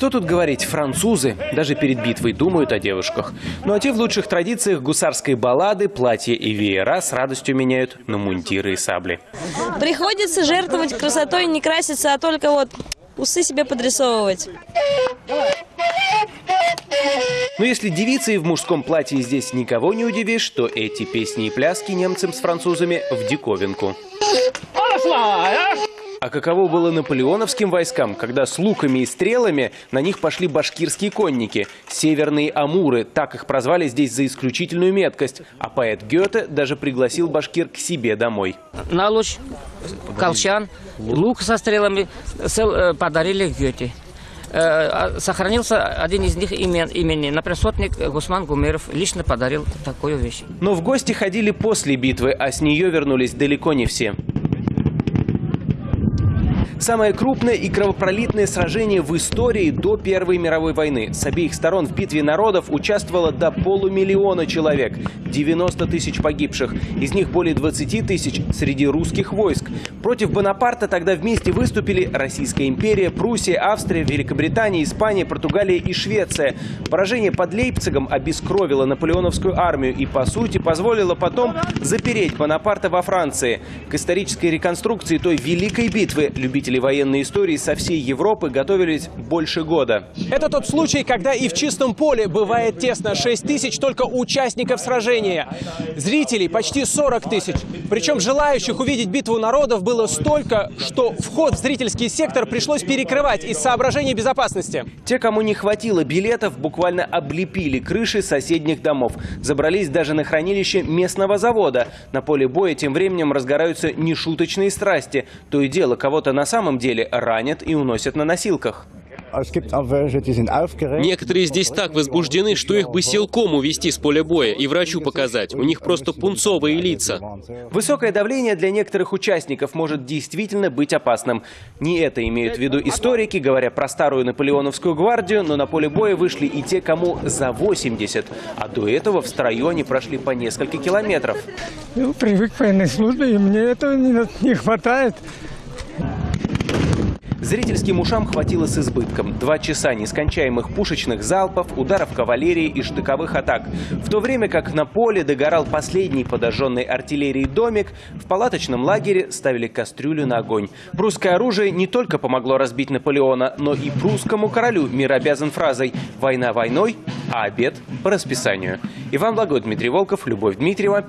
Что тут говорить, французы даже перед битвой думают о девушках. Ну а те в лучших традициях гусарской баллады, платья и веера с радостью меняют на мундиры и сабли. Приходится жертвовать красотой, не краситься, а только вот усы себе подрисовывать. Но если девицей в мужском платье здесь никого не удивишь, то эти песни и пляски немцам с французами в диковинку. А каково было наполеоновским войскам, когда с луками и стрелами на них пошли башкирские конники, северные амуры, так их прозвали здесь за исключительную меткость, а поэт Гёте даже пригласил башкир к себе домой. на луч, колчан, лук со стрелами э, подарили Гёте. Э, а Сохранился один из них имен, имени. Например, сотник Гусман Гумеров лично подарил такую вещь. Но в гости ходили после битвы, а с нее вернулись далеко не все. Самое крупное и кровопролитное сражение в истории до Первой мировой войны. С обеих сторон в битве народов участвовало до полумиллиона человек, 90 тысяч погибших, из них более 20 тысяч среди русских войск. Против Бонапарта тогда вместе выступили Российская империя, Пруссия, Австрия, Великобритания, Испания, Португалия и Швеция. Поражение под Лейпцигом обескровило наполеоновскую армию и, по сути, позволило потом запереть Бонапарта во Франции. К исторической реконструкции той великой битвы любители военной истории со всей Европы готовились больше года. Это тот случай, когда и в чистом поле бывает тесно 6 тысяч только участников сражения. Зрителей почти 40 тысяч. Причем желающих увидеть битву народов было столько, что вход в зрительский сектор пришлось перекрывать из соображений безопасности. Те, кому не хватило билетов, буквально облепили крыши соседних домов. Забрались даже на хранилище местного завода. На поле боя тем временем разгораются нешуточные страсти. То и дело, кого-то на самом деле ранят и уносят на носилках. Некоторые здесь так возбуждены, что их бы силком увести с поля боя и врачу показать. У них просто пунцовые лица. Высокое давление для некоторых участников может действительно быть опасным. Не это имеют в виду историки, говоря про старую наполеоновскую гвардию, но на поле боя вышли и те, кому за 80. А до этого в строю они прошли по несколько километров. Ну, привык к военной службе, и мне этого не, не хватает. Зрительским ушам хватило с избытком. Два часа нескончаемых пушечных залпов, ударов кавалерии и штыковых атак. В то время как на поле догорал последний подожженный артиллерией домик, в палаточном лагере ставили кастрюлю на огонь. Прусское оружие не только помогло разбить Наполеона, но и прусскому королю мир обязан фразой «Война войной, а обед по расписанию». Иван Благой, Дмитрий Волков, Любовь Дмитриева.